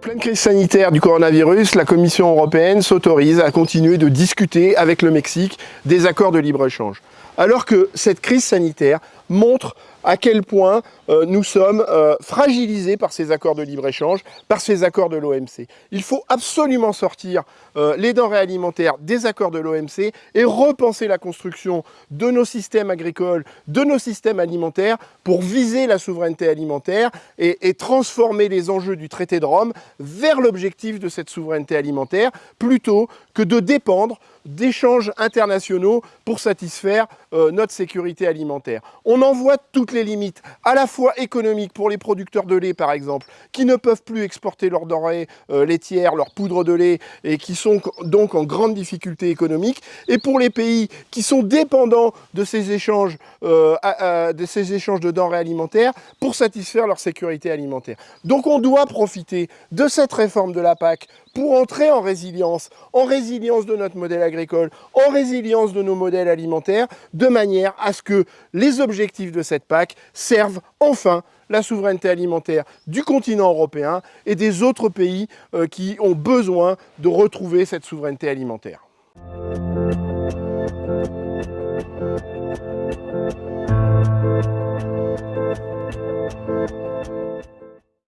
pleine crise sanitaire du coronavirus, la Commission européenne s'autorise à continuer de discuter avec le Mexique des accords de libre-échange. Alors que cette crise sanitaire montre à quel point euh, nous sommes euh, fragilisés par ces accords de libre-échange, par ces accords de l'OMC. Il faut absolument sortir euh, les denrées alimentaires des accords de l'OMC et repenser la construction de nos systèmes agricoles, de nos systèmes alimentaires pour viser la souveraineté alimentaire et, et transformer les enjeux du traité de Rome vers l'objectif de cette souveraineté alimentaire plutôt que de dépendre d'échanges internationaux pour satisfaire notre sécurité alimentaire. On en voit toutes les limites, à la fois économiques pour les producteurs de lait par exemple, qui ne peuvent plus exporter leurs denrées euh, laitières, leur poudre de lait, et qui sont donc en grande difficulté économique, et pour les pays qui sont dépendants de ces échanges, euh, de, ces échanges de denrées alimentaires pour satisfaire leur sécurité alimentaire. Donc on doit profiter de cette réforme de la PAC pour entrer en résilience, en résilience de notre modèle agricole, en résilience de nos modèles alimentaires, de manière à ce que les objectifs de cette PAC servent enfin la souveraineté alimentaire du continent européen et des autres pays euh, qui ont besoin de retrouver cette souveraineté alimentaire.